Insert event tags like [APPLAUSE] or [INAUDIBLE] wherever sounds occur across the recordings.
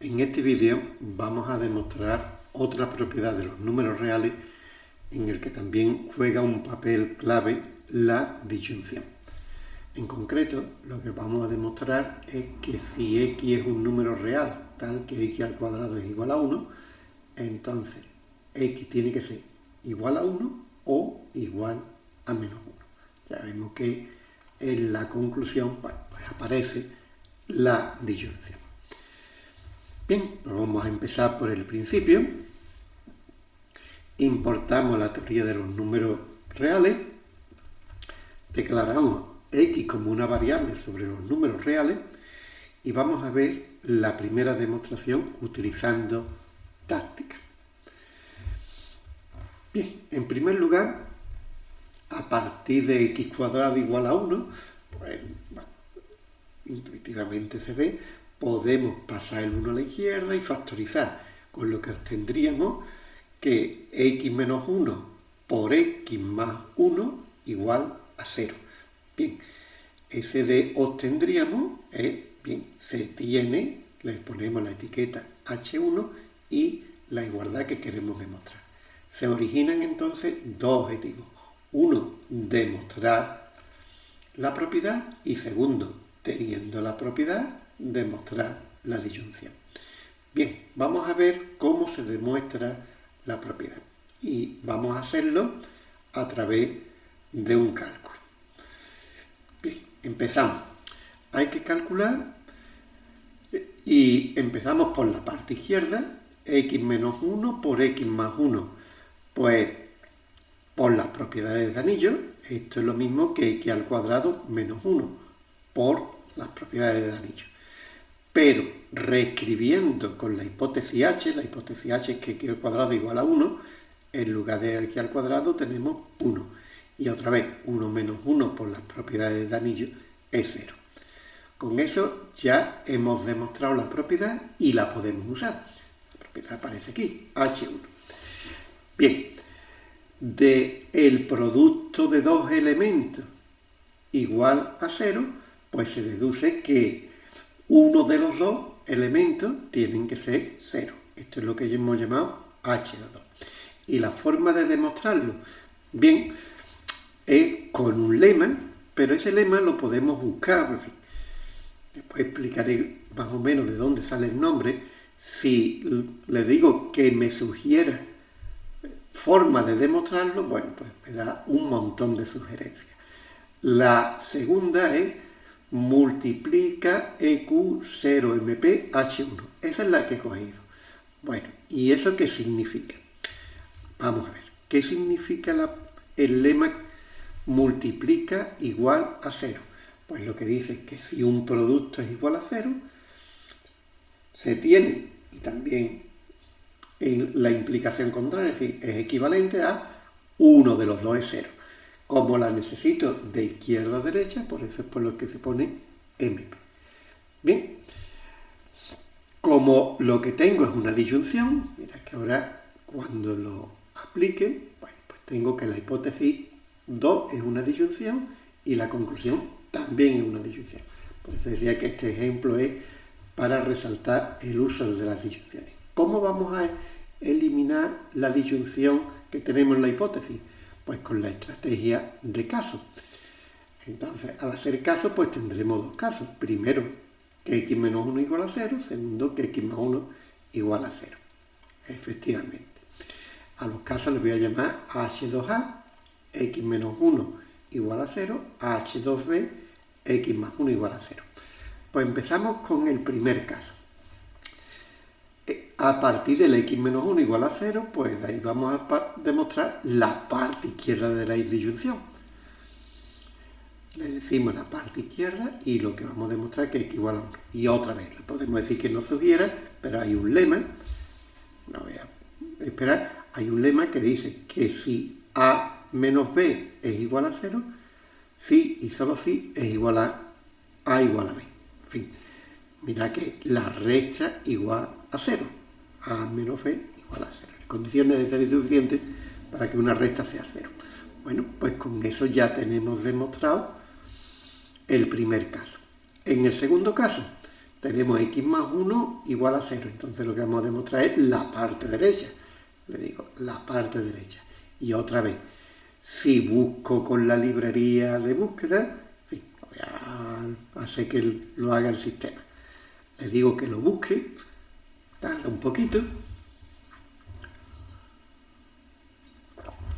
En este vídeo vamos a demostrar otra propiedad de los números reales en el que también juega un papel clave la disyunción. En concreto, lo que vamos a demostrar es que si x es un número real, tal que x al cuadrado es igual a 1, entonces x tiene que ser igual a 1 o igual a menos 1. Ya vemos que en la conclusión pues aparece la disyunción. Bien, vamos a empezar por el principio. Importamos la teoría de los números reales. Declaramos x como una variable sobre los números reales y vamos a ver la primera demostración utilizando táctica. Bien, en primer lugar, a partir de x cuadrado igual a 1, pues, intuitivamente se ve, podemos pasar el 1 a la izquierda y factorizar, con lo que obtendríamos que x menos 1 por x más 1 igual a 0. Bien, ese de obtendríamos, bien, se tiene, le ponemos la etiqueta H1 y la igualdad que queremos demostrar. Se originan entonces dos objetivos. Uno, demostrar la propiedad y segundo, teniendo la propiedad, demostrar la disyunción. Bien, vamos a ver cómo se demuestra la propiedad. Y vamos a hacerlo a través de un cálculo. Bien, empezamos. Hay que calcular y empezamos por la parte izquierda, x menos 1 por x más 1. Pues por las propiedades de anillo, esto es lo mismo que x al cuadrado menos 1 por las propiedades de anillo pero reescribiendo con la hipótesis h, la hipótesis h es que x al cuadrado igual a 1, en lugar de x al cuadrado tenemos 1. Y otra vez, 1 menos 1 por las propiedades de anillo es 0. Con eso ya hemos demostrado la propiedad y la podemos usar. La propiedad aparece aquí, H1. Bien, de el producto de dos elementos igual a 0, pues se deduce que uno de los dos elementos tienen que ser cero. Esto es lo que hemos llamado H2. Y la forma de demostrarlo, bien, es con un lema, pero ese lema lo podemos buscar, Después explicaré más o menos de dónde sale el nombre. Si le digo que me sugiera forma de demostrarlo, bueno, pues me da un montón de sugerencias. La segunda es multiplica EQ0MP H1. Esa es la que he cogido. Bueno, ¿y eso qué significa? Vamos a ver. ¿Qué significa el lema multiplica igual a 0? Pues lo que dice es que si un producto es igual a 0, se tiene, y también en la implicación contraria, es decir, es equivalente a uno de los dos es 0. Como la necesito de izquierda a derecha, por eso es por lo que se pone MP. Bien, como lo que tengo es una disyunción, mira que ahora cuando lo aplique, pues tengo que la hipótesis 2 es una disyunción y la conclusión también es una disyunción. Por eso decía que este ejemplo es para resaltar el uso de las disyunciones. ¿Cómo vamos a eliminar la disyunción que tenemos en la hipótesis? Pues con la estrategia de caso. Entonces, al hacer caso, pues tendremos dos casos. Primero, que x menos 1 igual a 0. Segundo, que x más 1 igual a 0. Efectivamente. A los casos les voy a llamar h2a, x menos 1 igual a 0, h2b, x más 1 igual a 0. Pues empezamos con el primer caso a partir del x menos 1 igual a 0, pues ahí vamos a demostrar la parte izquierda de la disyunción. Le decimos la parte izquierda y lo que vamos a demostrar es que x igual a 1. Y otra vez, le podemos decir que no sugiera, pero hay un lema, no voy a esperar, hay un lema que dice que si a menos b es igual a 0, sí y solo si es igual a a igual a b. En fin, mira que la recta igual a 0 a menos b igual a 0. Condiciones de ser suficientes para que una recta sea 0. Bueno, pues con eso ya tenemos demostrado el primer caso. En el segundo caso, tenemos x más 1 igual a 0. Entonces lo que vamos a demostrar es la parte derecha. Le digo, la parte derecha. Y otra vez, si busco con la librería de búsqueda, voy a hacer que lo haga el sistema. Le digo que lo busque, tarda un poquito,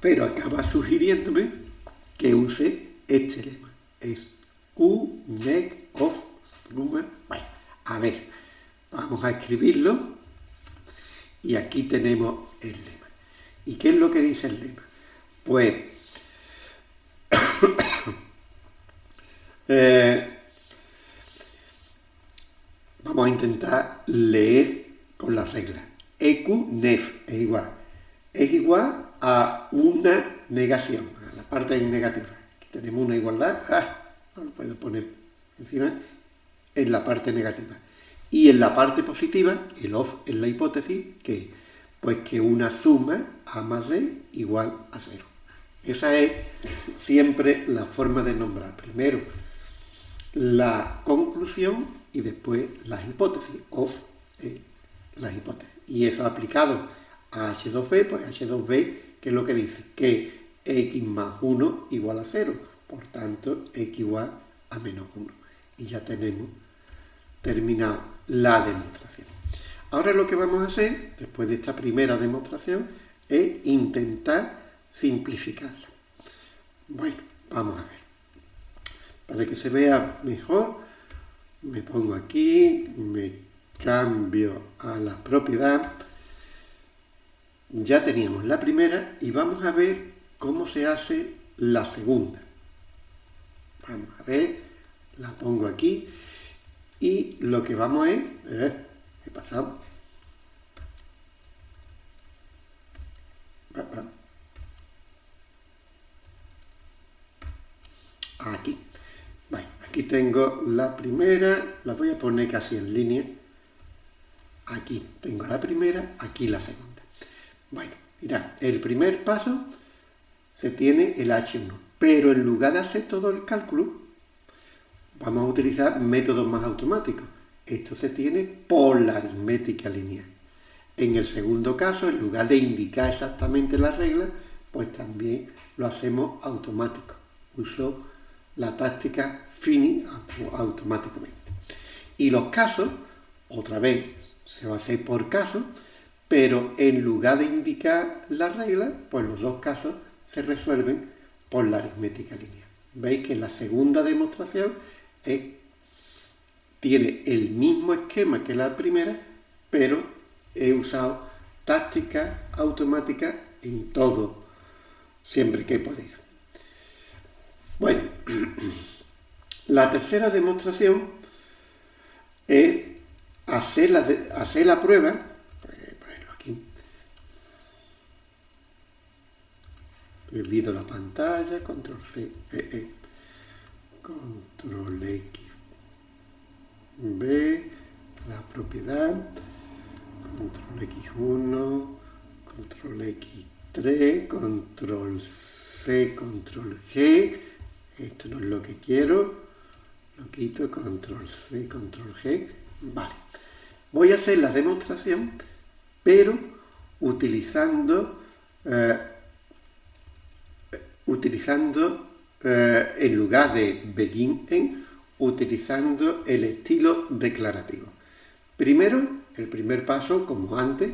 pero acaba sugiriéndome que use este lema. Es Q, of Bueno, a ver, vamos a escribirlo y aquí tenemos el lema. ¿Y qué es lo que dice el lema? Pues [COUGHS] eh, vamos a intentar leer con las reglas. EQ nef es igual. Es igual a una negación, a la parte negativa. Tenemos una igualdad, ah, no lo puedo poner encima, en la parte negativa. Y en la parte positiva, el off es la hipótesis, que pues que una suma A más D igual a cero. Esa es siempre la forma de nombrar. Primero la conclusión y después las hipótesis, of las hipótesis. Y eso aplicado a H2B, pues H2B, que es lo que dice? Que x más 1 igual a 0. Por tanto, x igual a menos 1. Y ya tenemos terminado la demostración. Ahora lo que vamos a hacer, después de esta primera demostración, es intentar simplificarla. Bueno, vamos a ver. Para que se vea mejor, me pongo aquí, me cambio a la propiedad. Ya teníamos la primera y vamos a ver cómo se hace la segunda. Vamos a ver, la pongo aquí y lo que vamos es, eh, ¿qué pasado? Aquí. aquí tengo la primera, la voy a poner casi en línea. Aquí tengo la primera, aquí la segunda. Bueno, mirad, el primer paso se tiene el H1, pero en lugar de hacer todo el cálculo, vamos a utilizar métodos más automáticos. Esto se tiene por la aritmética lineal. En el segundo caso, en lugar de indicar exactamente la regla, pues también lo hacemos automático. Uso la táctica fini automáticamente. Y los casos, otra vez, se va a hacer por caso, pero en lugar de indicar la regla, pues los dos casos se resuelven por la aritmética lineal. Veis que la segunda demostración tiene el mismo esquema que la primera, pero he usado táctica automática en todo, siempre que podido. Bueno, [CLEARS THROAT] la tercera demostración es hacer la, hacer la prueba, aquí, olvido la pantalla, control C, e, e, control X, B, la propiedad, control X1, control X3, control C, control G, esto no es lo que quiero, lo quito, control C, control G, vale. Voy a hacer la demostración, pero utilizando, eh, utilizando eh, en lugar de begin en, utilizando el estilo declarativo. Primero, el primer paso, como antes,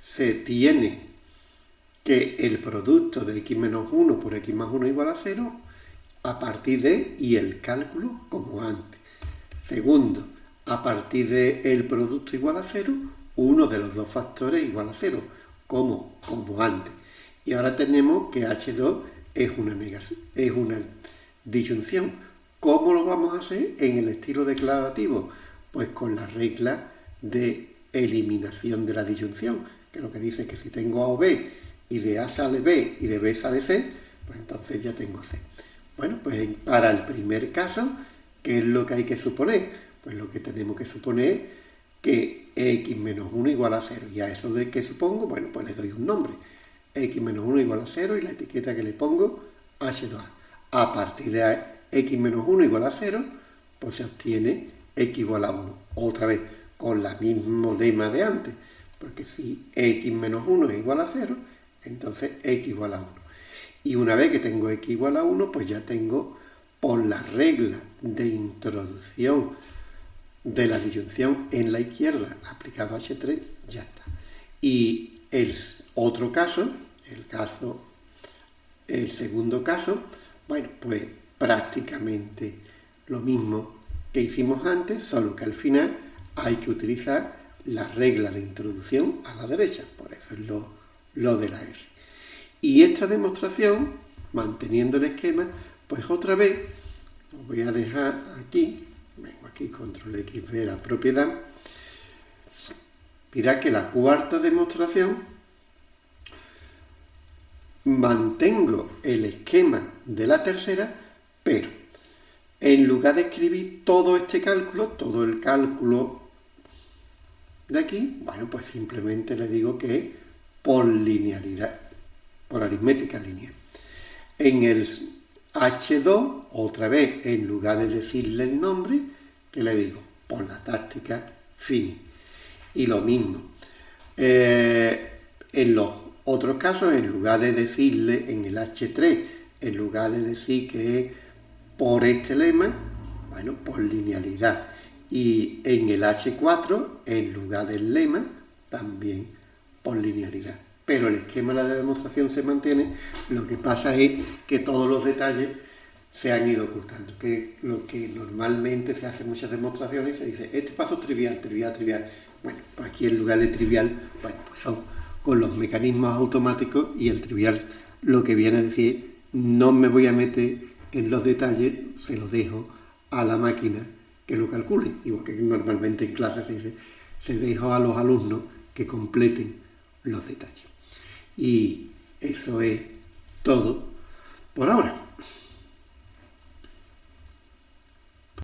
se tiene que el producto de x menos 1 por x más 1 igual a 0 a partir de y el cálculo como antes. Segundo, a partir de el producto igual a 0, uno de los dos factores igual a 0, como, como antes. Y ahora tenemos que H2 es una, es una disyunción. ¿Cómo lo vamos a hacer en el estilo declarativo? Pues con la regla de eliminación de la disyunción, que lo que dice que si tengo A o B y de A sale B y de B sale C, pues entonces ya tengo C. Bueno, pues para el primer caso, ¿qué es lo que hay que suponer? Pues lo que tenemos que suponer que x menos 1 igual a 0. Y a eso de que supongo, bueno, pues le doy un nombre. x menos 1 igual a 0 y la etiqueta que le pongo H2A. A partir de x menos 1 igual a 0, pues se obtiene x igual a 1. Otra vez, con la mismo lema de antes, porque si x menos 1 es igual a 0, entonces x igual a 1. Y una vez que tengo x igual a 1, pues ya tengo por la regla de introducción de la disyunción en la izquierda aplicado a H3, ya está. Y el otro caso, el caso, el segundo caso, bueno, pues prácticamente lo mismo que hicimos antes, solo que al final hay que utilizar la regla de introducción a la derecha, por eso es lo, lo de la R. Y esta demostración, manteniendo el esquema, pues otra vez, lo voy a dejar aquí, vengo aquí, control X, ve la propiedad, mira que la cuarta demostración, mantengo el esquema de la tercera, pero en lugar de escribir todo este cálculo, todo el cálculo de aquí, bueno, pues simplemente le digo que es por linealidad, por aritmética lineal. En el H2, otra vez, en lugar de decirle el nombre, que le digo, por la táctica fini. Y lo mismo, eh, en los otros casos, en lugar de decirle en el H3, en lugar de decir que es por este lema, bueno, por linealidad. Y en el H4, en lugar del lema, también por linealidad. Pero el esquema de la demostración se mantiene, lo que pasa es que todos los detalles se han ido ocultando, que lo que normalmente se hace en muchas demostraciones se dice, este paso es trivial, trivial, trivial. Bueno, aquí en lugar de trivial, bueno, pues son con los mecanismos automáticos y el trivial lo que viene a decir, no me voy a meter en los detalles, se los dejo a la máquina que lo calcule, igual que normalmente en clase se dice, se dejo a los alumnos que completen los detalles. Y eso es todo por ahora.